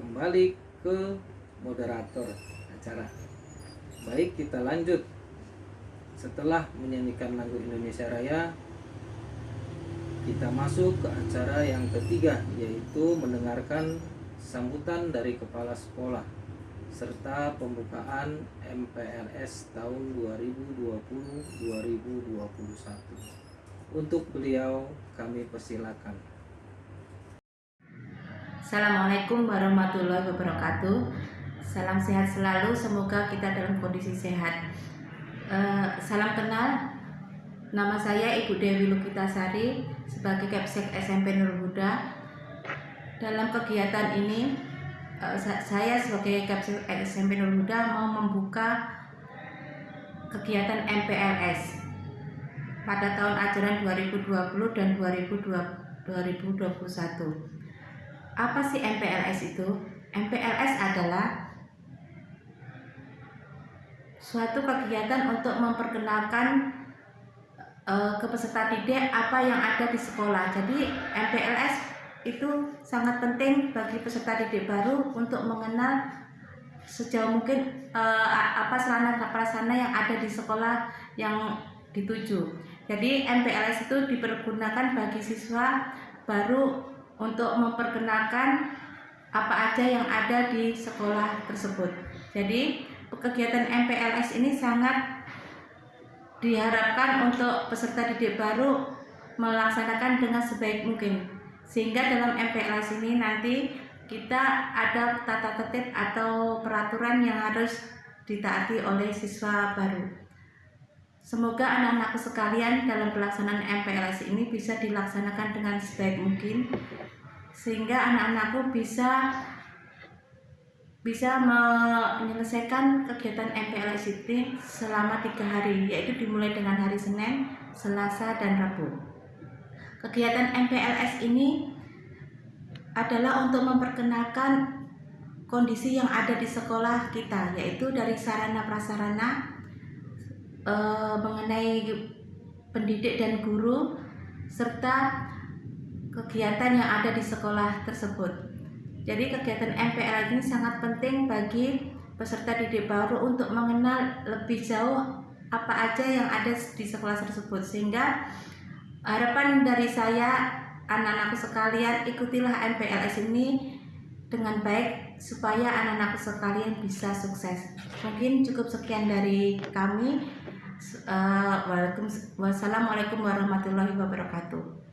kembali ke moderator acara. Baik, kita lanjut. Setelah menyanyikan lagu Indonesia Raya, kita masuk ke acara yang ketiga, yaitu mendengarkan sambutan dari kepala sekolah serta pembukaan MPLS tahun 2020-2021. Untuk beliau kami persilakan. Assalamualaikum warahmatullahi wabarakatuh. Salam sehat selalu, semoga kita dalam kondisi sehat. Uh, salam kenal, nama saya Ibu Dewi Lukitasari sebagai Kepsek SMP Nur Huda. Dalam kegiatan ini, uh, saya sebagai Kepsek SMP Nur Huda mau membuka kegiatan MPLS pada tahun ajaran 2020 dan 2021. Apa sih MPLS itu? MPLS adalah suatu kegiatan untuk memperkenalkan uh, ke peserta didik apa yang ada di sekolah. Jadi MPLS itu sangat penting bagi peserta didik baru untuk mengenal sejauh mungkin uh, apa sarana prasarana yang ada di sekolah yang dituju. Jadi MPLS itu dipergunakan bagi siswa baru untuk memperkenalkan apa aja yang ada di sekolah tersebut. Jadi kegiatan MPLS ini sangat diharapkan untuk peserta didik baru melaksanakan dengan sebaik mungkin sehingga dalam MPLS ini nanti kita ada tata tertib atau peraturan yang harus ditaati oleh siswa baru. Semoga anak-anakku sekalian dalam pelaksanaan MPLS ini bisa dilaksanakan dengan sebaik mungkin sehingga anak-anakku bisa bisa menyelesaikan kegiatan MPLS itu selama tiga hari, yaitu dimulai dengan hari Senin, Selasa, dan Rabu. Kegiatan MPLS ini adalah untuk memperkenalkan kondisi yang ada di sekolah kita, yaitu dari sarana prasarana e, mengenai pendidik dan guru, serta kegiatan yang ada di sekolah tersebut. Jadi kegiatan MPL ini sangat penting bagi peserta didik baru untuk mengenal lebih jauh apa aja yang ada di sekolah tersebut sehingga harapan dari saya anak-anakku sekalian ikutilah MPLS ini dengan baik supaya anak-anakku sekalian bisa sukses. Mungkin cukup sekian dari kami. Wassalamualaikum warahmatullahi wabarakatuh.